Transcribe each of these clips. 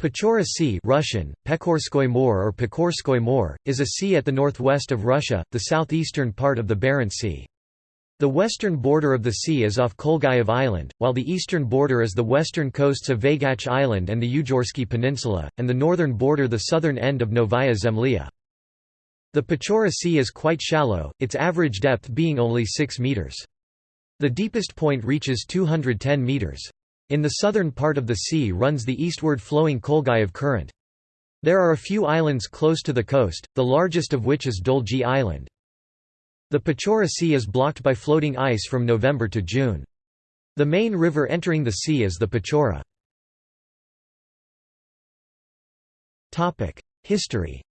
Pechora Sea Russian, Pekorskoy Mor or Pekorskoy Mor, is a sea at the northwest of Russia, the southeastern part of the Barents Sea. The western border of the sea is off Kolguyev Island, while the eastern border is the western coasts of Vaygach Island and the Yugorsky Peninsula, and the northern border the southern end of Novaya Zemlya. The Pechora Sea is quite shallow, its average depth being only 6 metres. The deepest point reaches 210 metres. In the southern part of the sea runs the eastward flowing Kolguyev current. There are a few islands close to the coast, the largest of which is Dolgi Island. The Pechora Sea is blocked by floating ice from November to June. The main river entering the sea is the Pechora. History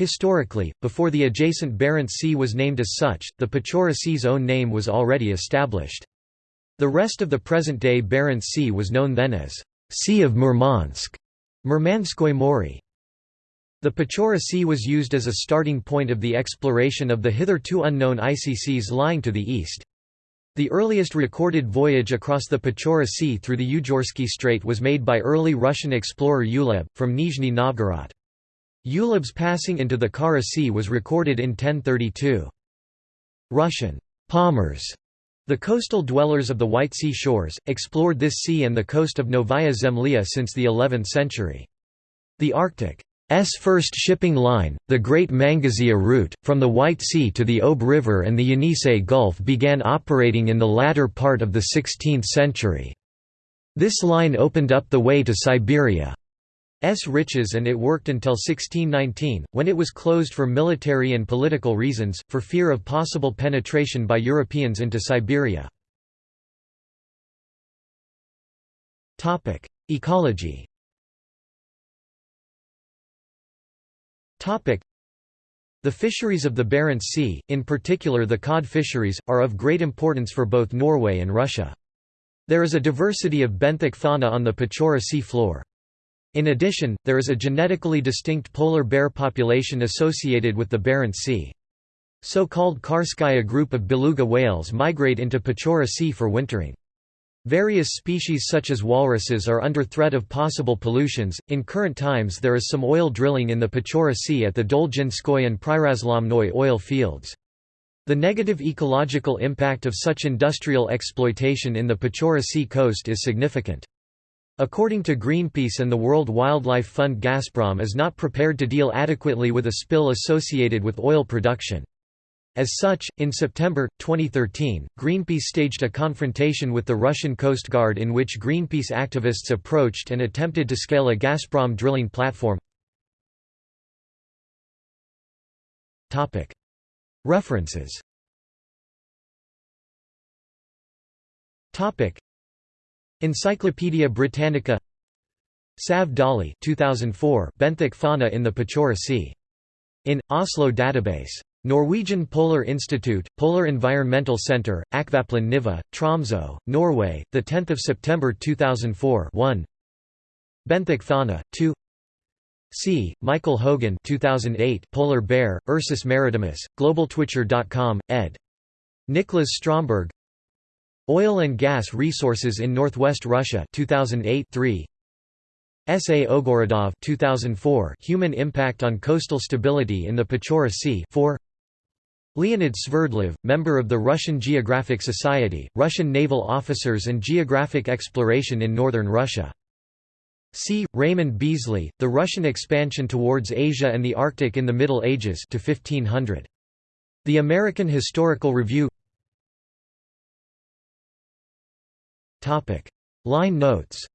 Historically, before the adjacent Barents Sea was named as such, the Pechora Sea's own name was already established. The rest of the present-day Barents Sea was known then as Sea of Murmansk, Murmanskoy Mori. The Pechora Sea was used as a starting point of the exploration of the hitherto unknown icy seas lying to the east. The earliest recorded voyage across the Pechora Sea through the Yugorsky Strait was made by early Russian explorer Uleb, from Nizhny Novgorod. Uleb's passing into the Kara Sea was recorded in 1032. Russian Pomors, the coastal dwellers of the White Sea shores, explored this sea and the coast of Novaya Zemlya since the 11th century. The Arctic S first shipping line, the Great Mangazeya route, from the White Sea to the Ob River and the Yenisei Gulf began operating in the latter part of the 16th century. This line opened up the way to Siberia's riches and it worked until 1619, when it was closed for military and political reasons, for fear of possible penetration by Europeans into Siberia. Ecology The fisheries of the Barents Sea, in particular the cod fisheries, are of great importance for both Norway and Russia. There is a diversity of benthic fauna on the Pechora sea floor. In addition, there is a genetically distinct polar bear population associated with the Barents Sea. So-called Karskaya group of beluga whales migrate into Pechora Sea for wintering. Various species such as walruses are under threat of possible pollutions. In current times, there is some oil drilling in the Pechora Sea at the Dolginskoye and Prirazlomnoye oil fields. The negative ecological impact of such industrial exploitation in the Pechora Sea coast is significant. According to Greenpeace and the World Wildlife Fund Gazprom is not prepared to deal adequately with a spill associated with oil production. As such, in September, 2013, Greenpeace staged a confrontation with the Russian Coast Guard in which Greenpeace activists approached and attempted to scale a Gazprom drilling platform. References Encyclopædia Britannica Sav Dali 2004 Benthic fauna in the Pechora Sea. In, Oslo database Norwegian Polar Institute, Polar Environmental Centre, Akvaplan Niva, Tromsø, Norway, 10 September 2004 1 Benthic fauna, 2 C. Michael Hogan 2008 Polar Bear, Ursus maritimus, globaltwitcher.com, ed. Nicholas Stromberg Oil and Gas Resources in Northwest Russia 2008 3 S. A. Ogorodov 2004 Human Impact on Coastal Stability in the Pechora Sea 4 Leonid Sverdlov, member of the Russian Geographic Society, Russian naval officers and geographic exploration in northern Russia. C. Raymond Beazley, The Russian Expansion Towards Asia and the Arctic in the Middle Ages to 1500. The American Historical Review Line notes